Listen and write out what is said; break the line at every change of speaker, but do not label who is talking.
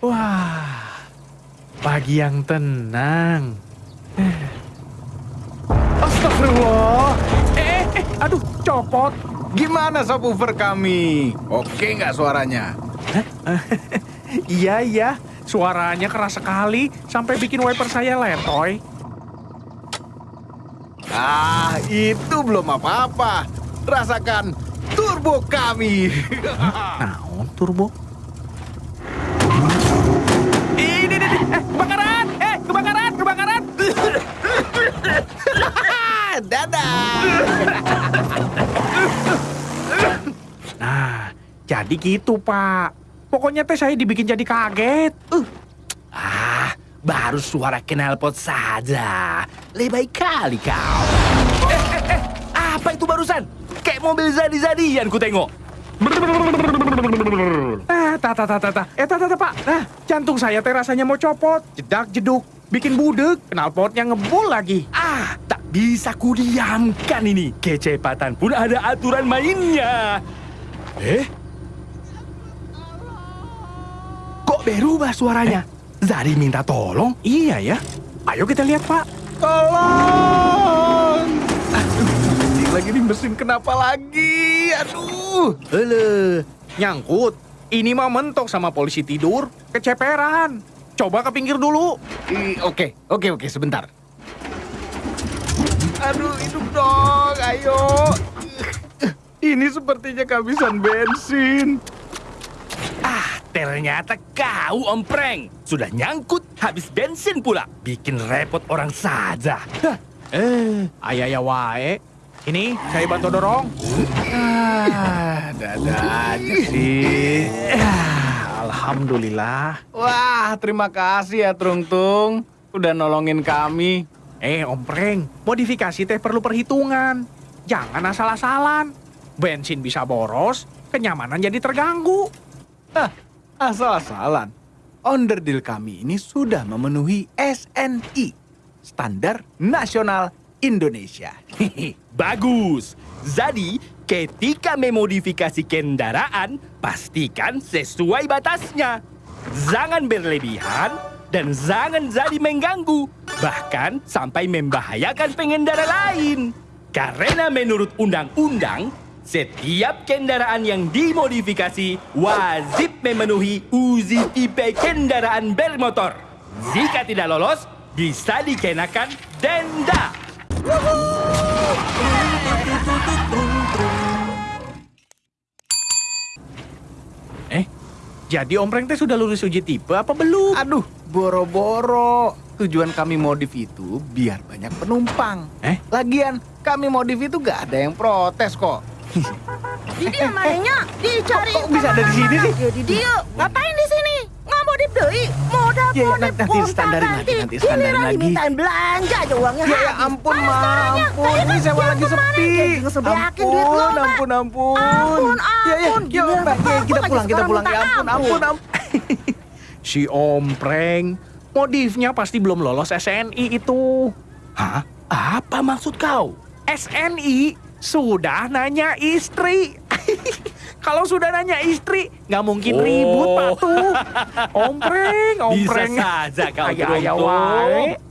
Wah, pagi yang tenang. Astagfirullah. Eh, eh, aduh, copot.
Gimana subwoofer kami? Oke nggak suaranya?
Iya, iya. Suaranya keras sekali sampai bikin wiper saya letoy.
Ah, itu belum apa-apa. Rasakan turbo kami.
Naon turbo? Ini, ini, ini. Eh, kebakaran! Eh, kebakaran, kebakaran!
Dadah.
Nah, jadi gitu, Pak. Pokoknya teh saya dibikin jadi kaget. Uh,
Ah, baru suara knalpot saja. Lebay kali kau. Eh, eh, eh, apa itu barusan? Kayak mobil zadi-zadian ku tengok.
Nah, ta ta ta ta ta. Eh, ta ta. Nah, jantung saya teh rasanya mau copot. Jedak jeduk. Bikin budek. Knalpotnya ngebul lagi.
Ah, tak bisa kudiamkan ini. Kecepatan pun ada aturan mainnya. Eh? Kok berubah suaranya? Zari minta tolong?
Iya ya. Ayo kita lihat, Pak.
Tolong. Aduh, lagi nih mesin kenapa lagi? Aduh.
Ele, nyangkut. Ini mah mentok sama polisi tidur. Keceperan. Coba ke pinggir dulu.
Ih, Oke, oke, oke, sebentar. Aduh, hidup dong, ayo. Ini sepertinya kehabisan bensin.
Ah, ternyata kau ompreng. Sudah nyangkut, habis bensin pula. Bikin repot orang saja. Hah,
Eh, ayah wae. Ini saya bantu dorong.
Ah, dadah aja sih.
Ah, Alhamdulillah.
Wah, terima kasih ya, Trung Tung. Udah nolongin kami.
Eh, Om Preng, modifikasi teh perlu perhitungan. Jangan asal-asalan. Bensin bisa boros, kenyamanan jadi terganggu.
Hah, asal-asalan. Onderdil kami ini sudah memenuhi SNI, Standar Nasional Indonesia.
Bagus. Jadi, ketika memodifikasi kendaraan, pastikan sesuai batasnya. Jangan berlebihan dan jangan jadi mengganggu, bahkan sampai membahayakan pengendara lain. Karena menurut undang-undang, setiap kendaraan yang dimodifikasi wajib memenuhi uji tipe kendaraan bermotor. Jika tidak lolos, bisa dikenakan denda.
Eh, jadi Om Preng teh sudah lulus uji tipe apa belum?
Aduh, boro-boro. Tujuan kami modif itu biar banyak penumpang.
Eh?
Lagian, kami modif itu gak ada yang protes kok.
Di dia mananya dicari.
Kok- kok bisa ada di sini sih?
Jadi dia ngapain di sini? Modal
Ya, ya,
modal
nanti- nanti standarin lagi, nanti
Giliran
lagi.
dimintain belanja aja uangnya
Ya, ya ampun, Ma,
sekarangnya?
ampun.
Tadi
Ini
kan
sewa
yang
lagi sepi. Ampun, ampun, ampun.
Ampun,
Ya, ya,
ampun.
ya,
Bapak
kita pulang, kita pulang. Ya ampun, ampun, ampun.
Si Om Preng, modifnya pasti belum lolos SNI itu.
Hah? Apa maksud kau?
SNI sudah nanya istri. Kalau sudah nanya istri, nggak mungkin
Oh.
ribut, Pak tuh. Om Preng, Om
Bisa saja kau
wae.